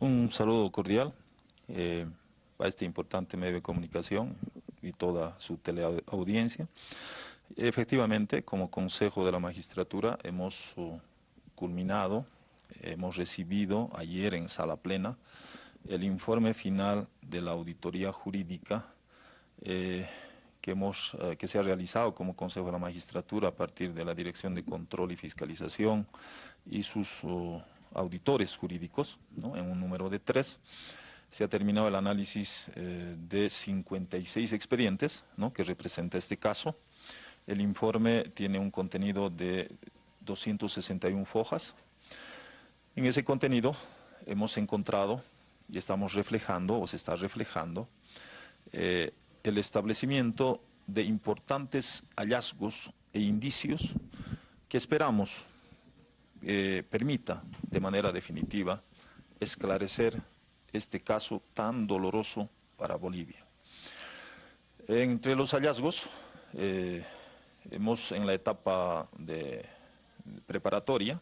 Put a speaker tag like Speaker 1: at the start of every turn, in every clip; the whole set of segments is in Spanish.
Speaker 1: Un saludo cordial eh, a este importante medio de comunicación y toda su teleaudiencia. Efectivamente, como Consejo de la Magistratura hemos uh, culminado, hemos recibido ayer en sala plena el informe final de la auditoría jurídica eh, que, hemos, eh, que se ha realizado como Consejo de la Magistratura a partir de la Dirección de Control y Fiscalización y sus uh, auditores jurídicos, en un número de tres. Se ha terminado el análisis eh, de 56 expedientes que representa este caso. El informe tiene un contenido de 261 fojas. En ese contenido hemos encontrado y estamos reflejando, o se está reflejando, eh, el establecimiento de importantes hallazgos e indicios que esperamos eh, permita de manera definitiva esclarecer este caso tan doloroso para Bolivia. Entre los hallazgos, eh, hemos en la etapa de preparatoria,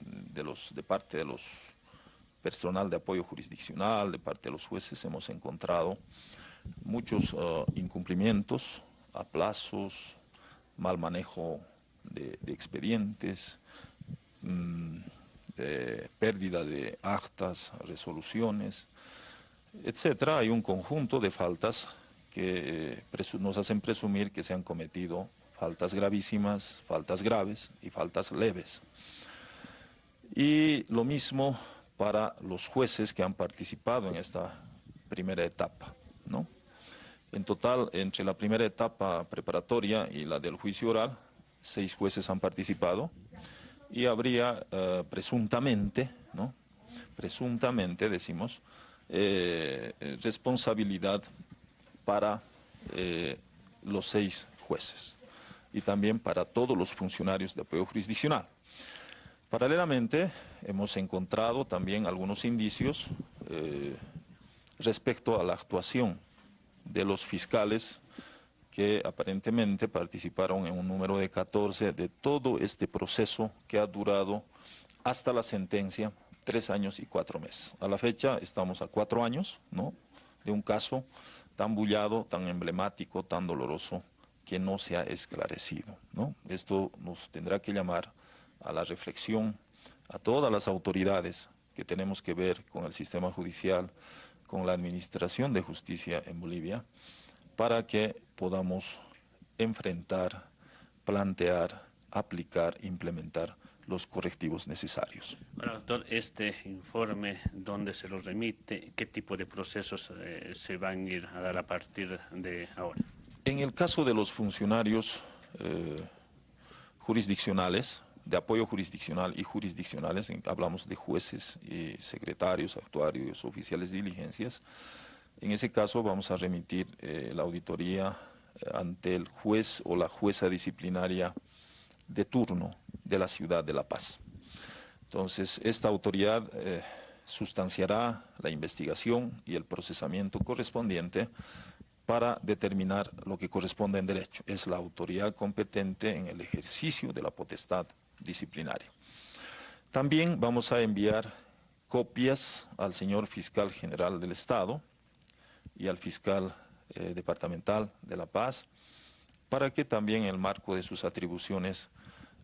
Speaker 1: de, los, de parte de los personal de apoyo jurisdiccional, de parte de los jueces, hemos encontrado muchos uh, incumplimientos, aplazos, mal manejo de expedientes, Mm, de pérdida de actas, resoluciones, etcétera. Hay un conjunto de faltas que eh, nos hacen presumir que se han cometido faltas gravísimas, faltas graves y faltas leves. Y lo mismo para los jueces que han participado en esta primera etapa. ¿no? En total, entre la primera etapa preparatoria y la del juicio oral, seis jueces han participado y habría eh, presuntamente, ¿no? presuntamente decimos, eh, responsabilidad para eh, los seis jueces y también para todos los funcionarios de apoyo jurisdiccional. Paralelamente, hemos encontrado también algunos indicios respecto a la actuación de los fiscales que aparentemente participaron en un número de 14 de todo este proceso que ha durado hasta la sentencia tres años y cuatro meses. A la fecha estamos a cuatro años ¿no? de un caso tan bullado, tan emblemático, tan doloroso, que no se ha esclarecido. ¿no? Esto nos tendrá que llamar a la reflexión a todas las autoridades que tenemos que ver con el sistema judicial, con la administración de justicia en Bolivia, para que podamos enfrentar, plantear, aplicar, implementar los correctivos necesarios.
Speaker 2: Bueno, doctor, este informe, ¿dónde se lo remite? ¿Qué tipo de procesos eh, se van a ir a dar a partir de ahora?
Speaker 1: En el caso de los funcionarios eh, jurisdiccionales, de apoyo jurisdiccional y jurisdiccionales, hablamos de jueces, y secretarios, actuarios, oficiales de diligencias, en ese caso vamos a remitir eh, la auditoría eh, ante el juez o la jueza disciplinaria de turno de la ciudad de La Paz. Entonces, esta autoridad eh, sustanciará la investigación y el procesamiento correspondiente para determinar lo que corresponde en derecho. Es la autoridad competente en el ejercicio de la potestad disciplinaria. También vamos a enviar copias al señor fiscal general del Estado, y al fiscal eh, departamental de La Paz, para que también en el marco de sus atribuciones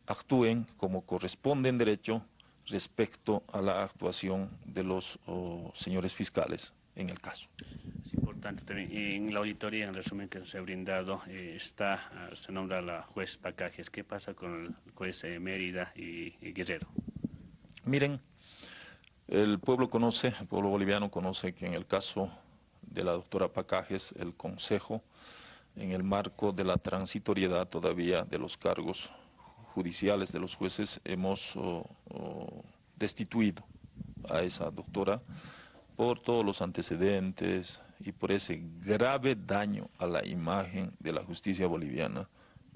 Speaker 1: actúen como corresponde en derecho respecto a la actuación de los señores fiscales en el caso.
Speaker 2: Es importante también, en la auditoría, en resumen que se ha brindado, eh, está, ah, se nombra la juez Pacajes. ¿Qué pasa con el juez eh, Mérida y Guerrero?
Speaker 1: Miren, el pueblo conoce, el pueblo boliviano conoce que en el caso de la doctora Pacajes, el Consejo, en el marco de la transitoriedad todavía de los cargos judiciales de los jueces, hemos destituido a esa doctora por todos los antecedentes y por ese grave daño a la imagen de la justicia boliviana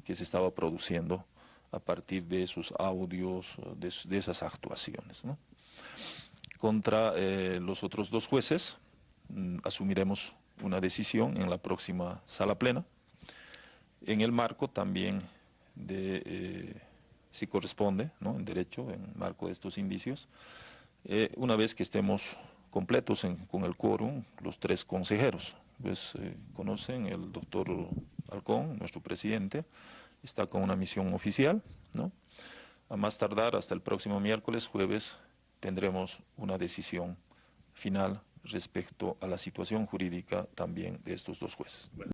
Speaker 1: que se estaba produciendo a partir de esos audios, de, esas actuaciones. Contra eh, los otros dos jueces, asumiremos una decisión en la próxima sala plena, en el marco también de, eh, si corresponde, ¿no? en derecho, en marco de estos indicios, eh, una vez que estemos completos con el quórum los tres consejeros. Pues eh, conocen el doctor Alcón, nuestro presidente, está con una misión oficial, ¿no? A más tardar hasta el próximo miércoles, jueves, tendremos una decisión final respecto a la situación jurídica también de estos dos jueces.